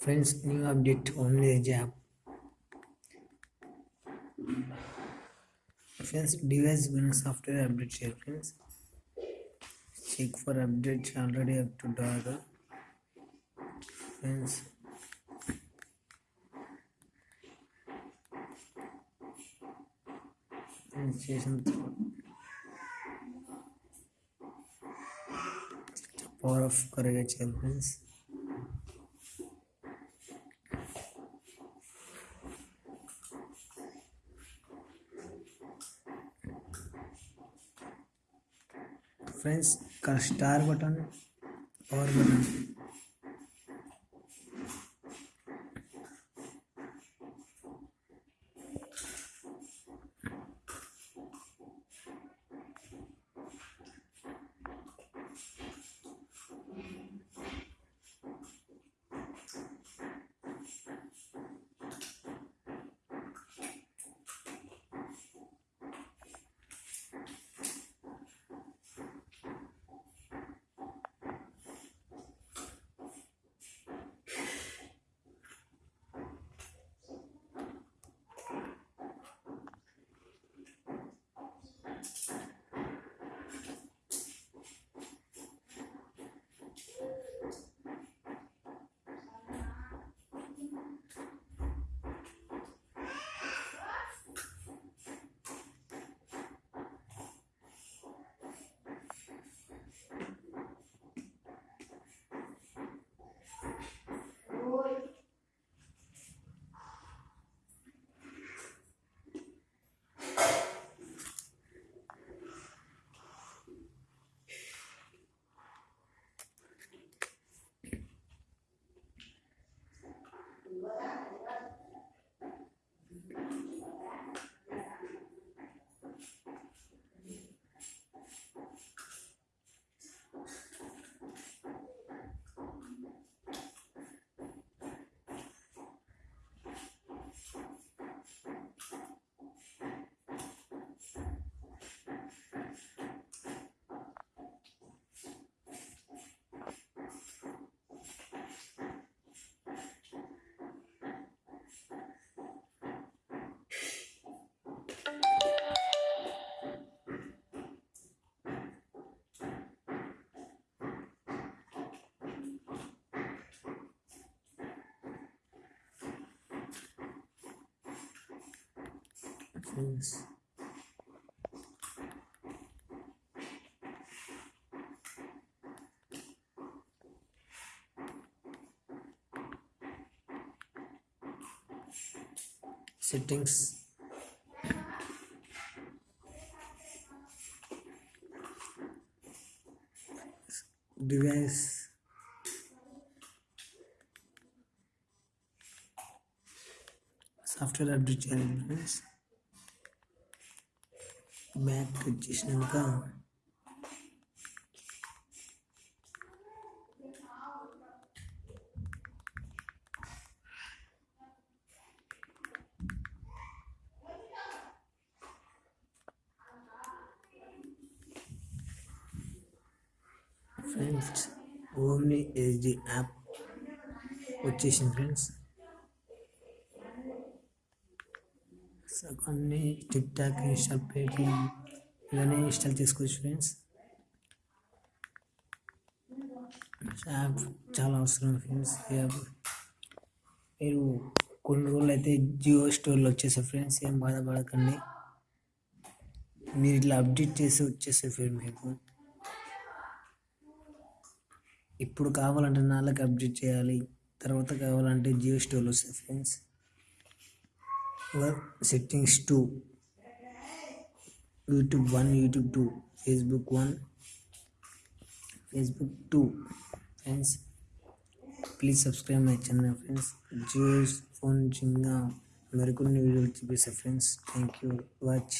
Friends new update only app friends device గురించి software update చేయాలి friends check for updates already up to dog friends చేసిన power of కరెక్ట్గా చేయాలి friends friends का star button और button. Settings. Device. Software update elements చేయాలి friends back వచ్చేసినాక friends only SD app వచ్చేసింది friends అన్ని టిక్ టాక్ ఇన్స్టాల్ పేటిఎం ఇవన్నీ install చేసుకోవచ్చు ఫ్రెండ్స్. యాప్ చాలా అవసరం ఫ్రెండ్స్. యాప్ మీరు కొన్ని రోజులు అయితే జియో స్టోర్లో వచ్చేసాయి ఫ్రెండ్స్ ఏం బాధపడకండి. మీరు ఇట్లా అప్డేట్ చేసి వచ్చేసాయి ఫ్రెండ్ మీకు. ఇప్పుడు కావాలంటే నాలుగు అప్డేట్ చేయాలి తర్వాత కావాలంటే జియో స్టోర్లో వస్తాయి friends. Settings two YouTube one YouTube two Facebook one Facebook two friends please subscribe my channel friends Jio phone చిన్న మరికొన్ని వీడియోలు చూపిస్తాయి ఫ్రెండ్స్ థ్యాంక్ యూ వాచ్